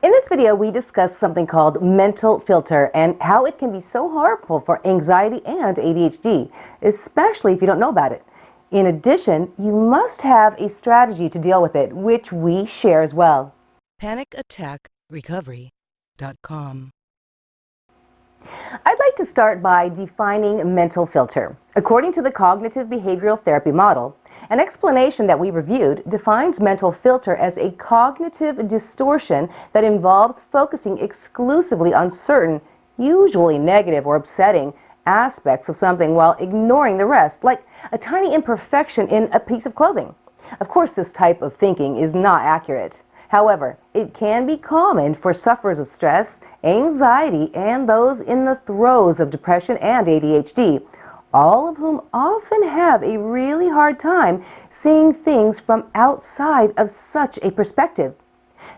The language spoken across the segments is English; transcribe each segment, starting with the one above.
In this video, we discuss something called mental filter and how it can be so harmful for anxiety and ADHD, especially if you don't know about it. In addition, you must have a strategy to deal with it, which we share as well. PanicAttackRecovery.com I'd like to start by defining mental filter. According to the cognitive behavioral therapy model, an explanation that we reviewed defines mental filter as a cognitive distortion that involves focusing exclusively on certain, usually negative or upsetting, aspects of something while ignoring the rest, like a tiny imperfection in a piece of clothing. Of course, this type of thinking is not accurate. However, it can be common for sufferers of stress, anxiety, and those in the throes of depression and ADHD all of whom often have a really hard time seeing things from outside of such a perspective.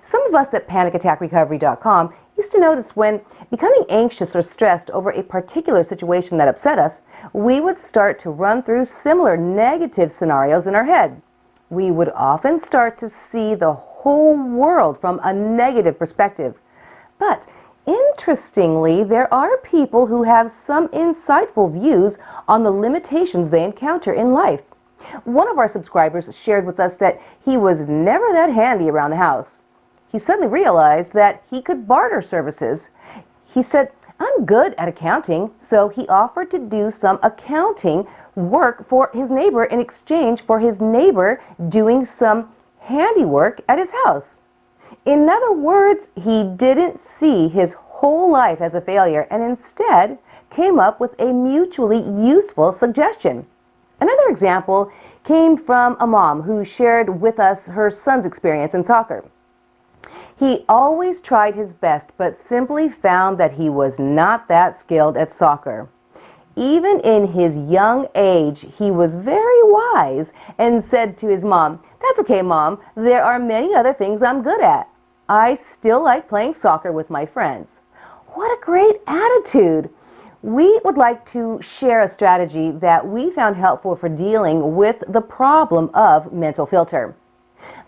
Some of us at panicattackrecovery.com used to notice when becoming anxious or stressed over a particular situation that upset us, we would start to run through similar negative scenarios in our head. We would often start to see the whole world from a negative perspective. But Interestingly, there are people who have some insightful views on the limitations they encounter in life. One of our subscribers shared with us that he was never that handy around the house. He suddenly realized that he could barter services. He said, I'm good at accounting, so he offered to do some accounting work for his neighbor in exchange for his neighbor doing some handiwork at his house. In other words, he didn't see his whole life as a failure and instead came up with a mutually useful suggestion. Another example came from a mom who shared with us her son's experience in soccer. He always tried his best but simply found that he was not that skilled at soccer. Even in his young age, he was very wise and said to his mom, That's okay, mom, there are many other things I'm good at. I still like playing soccer with my friends. What a great attitude! We would like to share a strategy that we found helpful for dealing with the problem of mental filter.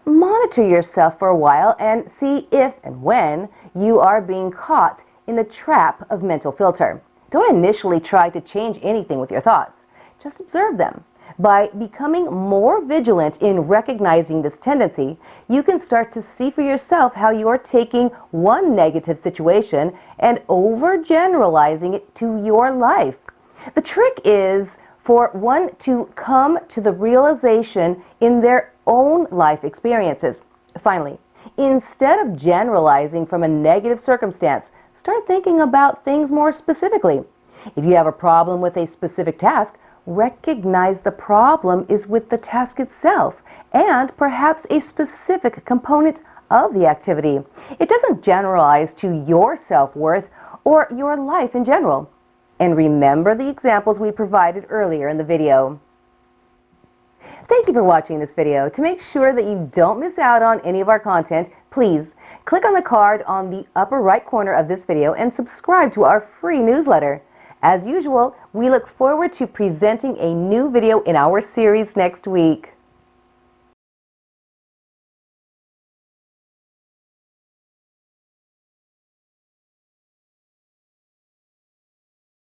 Monitor yourself for a while and see if and when you are being caught in the trap of mental filter. Don't initially try to change anything with your thoughts. Just observe them. By becoming more vigilant in recognizing this tendency, you can start to see for yourself how you are taking one negative situation and overgeneralizing it to your life. The trick is for one to come to the realization in their own life experiences. Finally, instead of generalizing from a negative circumstance, start thinking about things more specifically. If you have a problem with a specific task, recognize the problem is with the task itself and perhaps a specific component of the activity. It doesn't generalize to your self-worth or your life in general. And remember the examples we provided earlier in the video. Thank you for watching this video. To make sure that you don't miss out on any of our content, please click on the card on the upper right corner of this video and subscribe to our free newsletter. As usual, we look forward to presenting a new video in our series next week.